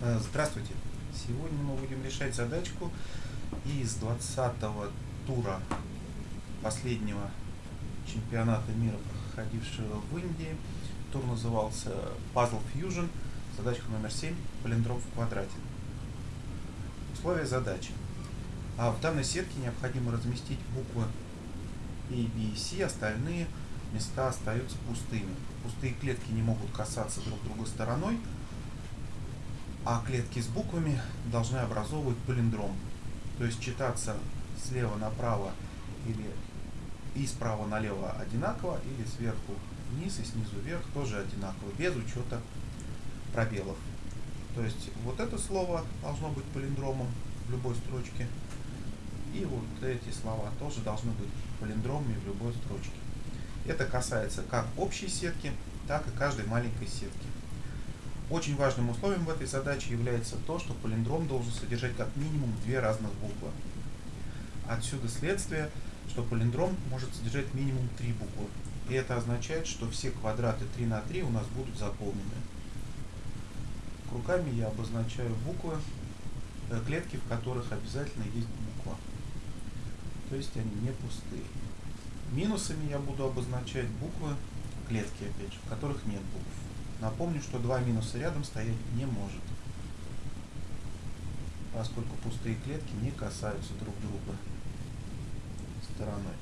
Э, Здравствуйте! Сегодня мы будем решать задачку из 20 тура последнего чемпионата мира, проходившего в Индии. Тур назывался Puzzle Fusion. Задачка номер 7. Палиндром в квадрате. Условия задачи. А в данной сетке необходимо разместить буквы A, B и C, остальные места остаются пустыми. Пустые клетки не могут касаться друг друга стороной, а клетки с буквами должны образовывать палиндром. То есть читаться слева направо или и справа налево одинаково, или сверху вниз и снизу вверх тоже одинаково, без учета пробелов. То есть вот это слово должно быть палиндромом в любой строчке, и вот эти слова тоже должны быть палиндромами в любой строчке. Это касается как общей сетки, так и каждой маленькой сетки. Очень важным условием в этой задаче является то, что палиндром должен содержать как минимум две разных буквы. Отсюда следствие, что палиндром может содержать минимум три буквы. И это означает, что все квадраты 3 на 3 у нас будут заполнены. Руками я обозначаю буквы, э, клетки, в которых обязательно есть буква. То есть они не пустые. Минусами я буду обозначать буквы, клетки опять же, в которых нет букв. Напомню, что два минуса рядом стоять не может, поскольку пустые клетки не касаются друг друга стороной.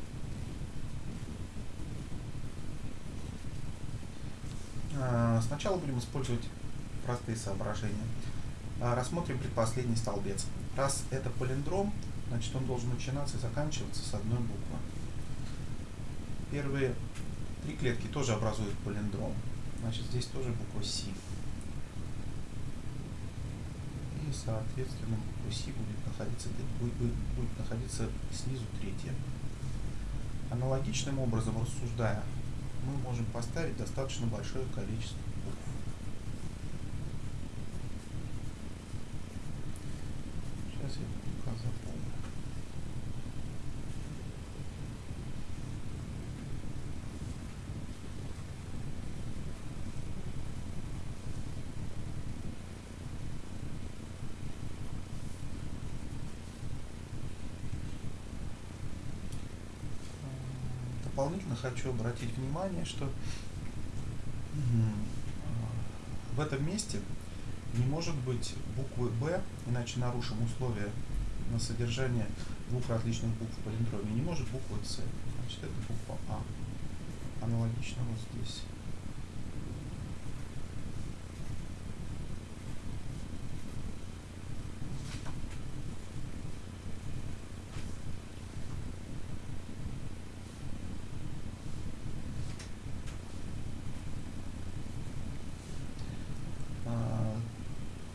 А, сначала будем использовать простые соображения. А, рассмотрим предпоследний столбец. Раз это палиндром, значит он должен начинаться и заканчиваться с одной буквы. Первые три клетки тоже образуют палиндром. Значит, здесь тоже буква С. И, соответственно, буква С будет находиться, будет, будет, находиться снизу третья. Аналогичным образом рассуждая, мы можем поставить достаточно большое количество букв. Сейчас я пока запомню. Дополнительно хочу обратить внимание, что в этом месте не может быть буквы Б, иначе нарушим условия на содержание двух различных букв в палиндроме. Не может буквы С. Значит, это буква А. Аналогично вот здесь.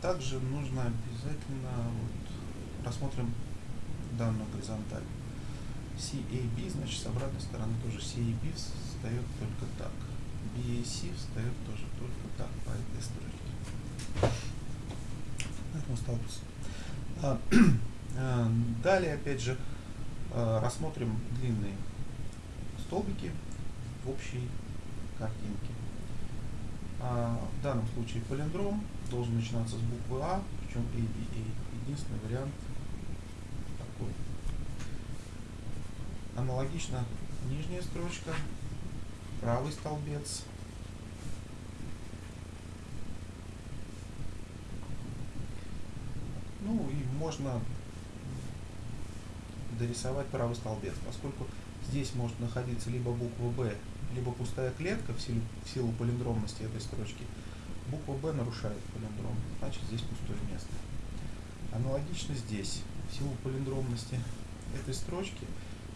Также нужно обязательно вот, рассмотрим данную горизонталь. CAB, значит, с обратной стороны тоже CAB встает только так. BAC встает тоже только так по этой строчке. Поэтому столбец. А, а, далее, опять же, а, рассмотрим длинные столбики в общей картинке. В данном случае палиндром должен начинаться с буквы А, причем ABA. Единственный вариант такой. Аналогично нижняя строчка, правый столбец. Ну и можно дорисовать правый столбец, поскольку здесь может находиться либо буква Б, либо пустая клетка в силу, в силу полиндромности этой строчки, Буква Б нарушает палиндром, значит здесь пустое место. Аналогично здесь, в силу палиндромности этой строчки,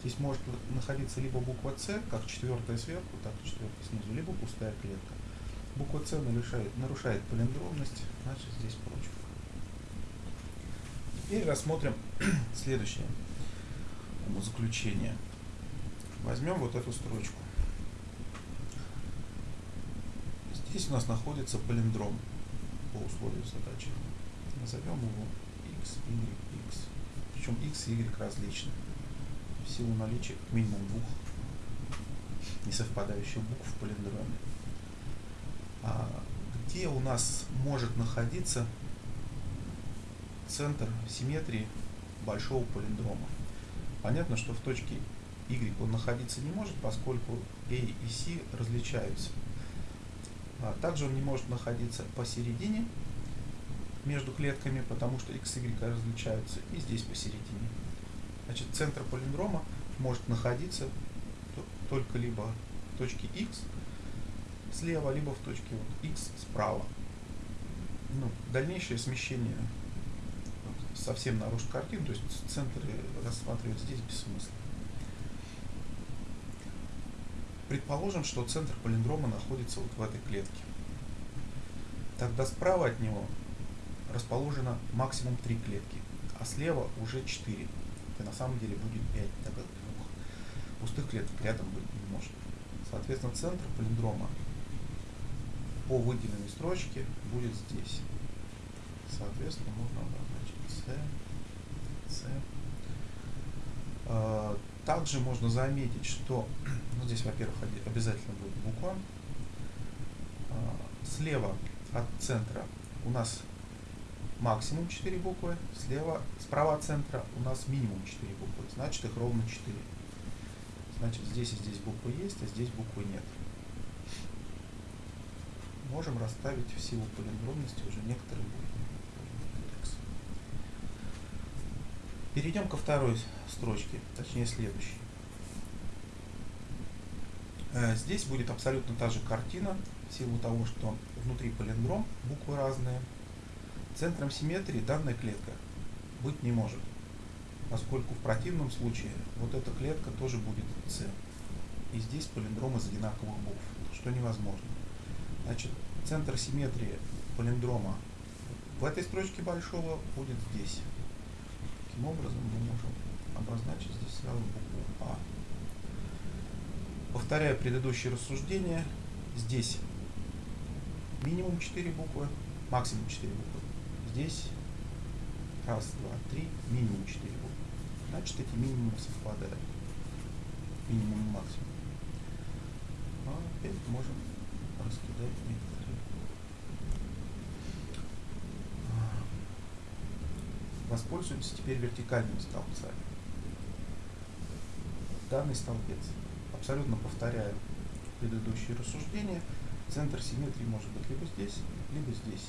здесь может находиться либо буква С, как четвертая сверху, так и четвертая снизу, либо пустая клетка. Буква С нарушает, нарушает палиндромность, значит здесь прочка. Теперь рассмотрим следующее заключение. Возьмем вот эту строчку. Здесь у нас находится палиндром по условию задачи. Назовем его x, y, x. Причем x и y различны. В силу наличия как минимум двух несовпадающих букв в палиндроме. А где у нас может находиться центр симметрии большого полиндрома. Понятно, что в точке Y он находиться не может, поскольку A и C различаются. А также он не может находиться посередине между клетками, потому что X и Y различаются, и здесь посередине. Значит, центр полиндрома может находиться только либо в точке X слева, либо в точке вот X справа. Ну, дальнейшее смещение совсем нарушит картину, то есть центры рассматривать здесь бессмысленно. Предположим, что центр полиндрома находится вот в этой клетке. Тогда справа от него расположено максимум 3 клетки, а слева уже 4. Это на самом деле будет 5, так как двух пустых клеток рядом быть не может. Соответственно, центр полиндрома по выделенной строчке будет здесь. Соответственно, можно обозначить C, C. Также можно заметить, что ну, здесь, во-первых, обязательно будет буква. А, слева от центра у нас максимум 4 буквы, слева, справа от центра у нас минимум 4 буквы, значит их ровно 4. Значит здесь и здесь буквы есть, а здесь буквы нет. Можем расставить в силу полиндромности уже некоторые буквы. Перейдем ко второй строчке, точнее следующей. Э, здесь будет абсолютно та же картина, в силу того, что внутри полиндром, буквы разные. Центром симметрии данная клетка быть не может, поскольку в противном случае вот эта клетка тоже будет С. И здесь полиндром из одинаковых букв, что невозможно. Значит, центр симметрии полиндрома в этой строчке большого будет здесь. Таким образом мы можем обозначить здесь сразу букву А. Повторяя предыдущее рассуждение, здесь минимум 4 буквы, максимум 4 буквы. Здесь раз, два, три, минимум 4 буквы. Значит, эти минимумы совпадают. Минимум и максимум. А опять можем раскидать некоторые. Воспользуемся теперь вертикальными столбцами. Данный столбец абсолютно повторяю предыдущие рассуждения. Центр симметрии может быть либо здесь, либо здесь.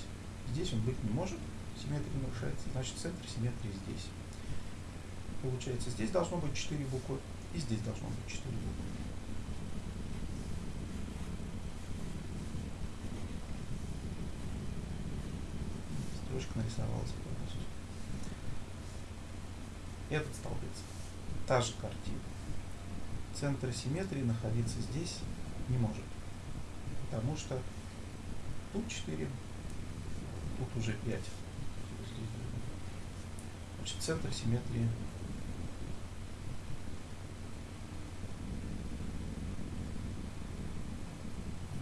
Здесь он быть не может, симметрия нарушается, значит центр симметрии здесь. Получается, здесь должно быть 4 буквы, и здесь должно быть 4 буквы. Строчка нарисовалась. Этот столбец. Та же картина. Центр симметрии находиться здесь не может. Потому что тут 4, тут уже 5. Значит, центр симметрии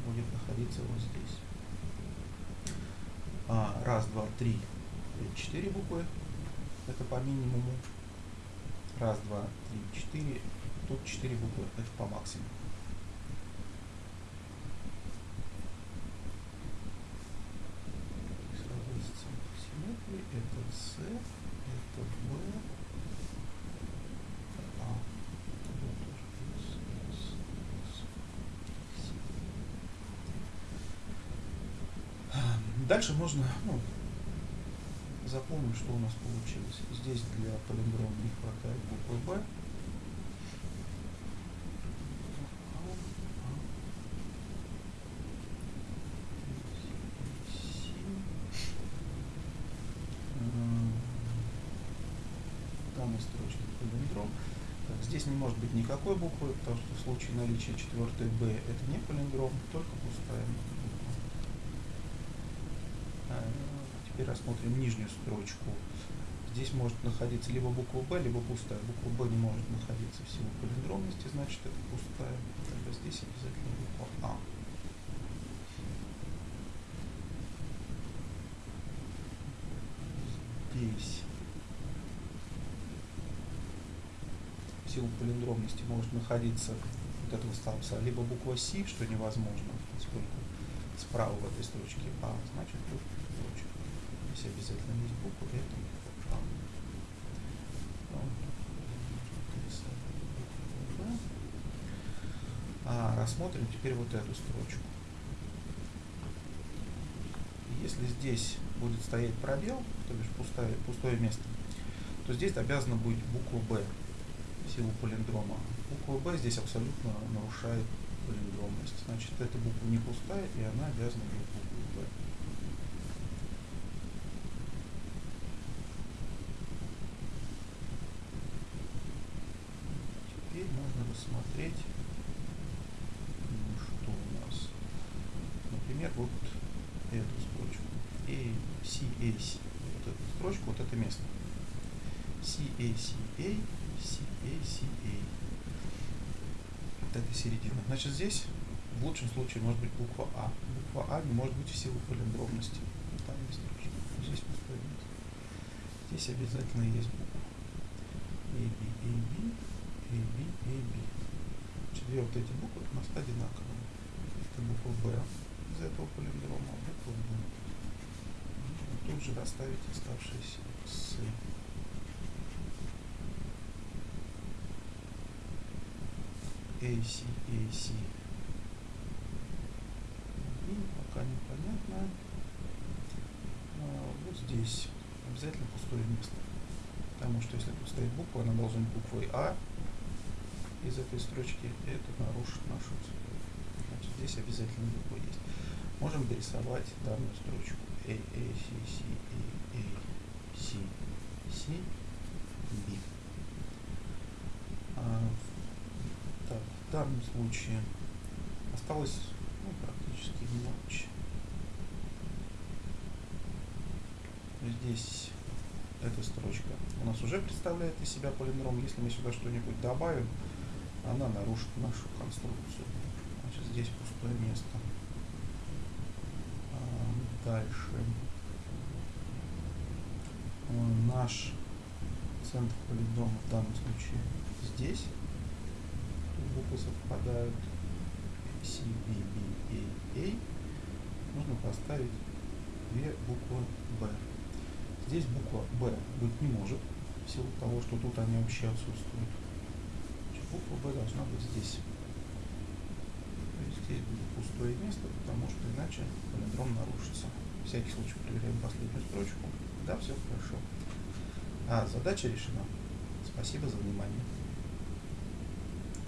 будет находиться вот здесь. А, раз, два, три, четыре буквы. Это по минимуму. Раз, два, три, четыре. Тут четыре буквы. Это по максимуму. это С, это В, А. Дальше можно ну, запомнить, что у нас получилось. Здесь для полиндрома не хватает буквы Б. Здесь не может быть никакой буквы, потому что в случае наличия четвертой B это не полиндром, только пустая буква. А, теперь рассмотрим нижнюю строчку. Здесь может находиться либо буква B, либо пустая. Буква B не может находиться в силу полиндромности, значит это пустая. Тогда здесь обязательно буква А. Здесь силу полиндромности может находиться вот этого столбца либо буква С, что невозможно, поскольку справа в этой строчке А, значит тут здесь обязательно есть буквы, поэтому ну, А, рассмотрим теперь вот эту строчку. Если здесь будет стоять пробел, то бишь пустое, пустое место, то здесь обязана быть буква «Б» в силу полиндрома. Буква «Б» здесь абсолютно нарушает полиндромность. Значит, эта буква не пустая, и она обязана быть Можно рассмотреть, что у нас. Например, вот эту строчку. A, C, A, C. Вот эту строчку, вот это место. C, A, C, A, C, A, C, A. Вот это середина. Значит, здесь в лучшем случае может быть буква А. Буква А не может быть в силу палиндромности. Там есть строчка. Здесь пустое. Здесь обязательно есть буква. A, B, B, A, B. Две вот эти буквы у нас одинаковые. Это буква Б из этого палиндрома, а буква Б. Нужно тут же расставить оставшиеся с AC, AC. И пока непонятно. А, вот здесь обязательно пустое место. Потому что если тут стоит буква, она должна быть буквой А из этой строчки, это нарушит нашу цепь. Значит, здесь обязательно буква есть. Можем дорисовать данную строчку A, A, C, C, A, A, C, C, B. А, так, в данном случае осталось ну, практически мелочь. Здесь эта строчка у нас уже представляет из себя полиндром. Если мы сюда что-нибудь добавим, она нарушит нашу конструкцию. Значит, здесь пустое место. А, дальше. Наш центр полидрома в данном случае здесь. Буквы совпадают. C, B, B, A, A. Нужно поставить две буквы B. Здесь буква B быть не может, в силу того, что тут они вообще отсутствуют. Буква B должна быть здесь. Здесь будет пустое место, потому что иначе полиндром нарушится. Всякий случай проверяем последнюю строчку. Да, все хорошо. А, задача решена. Спасибо за внимание.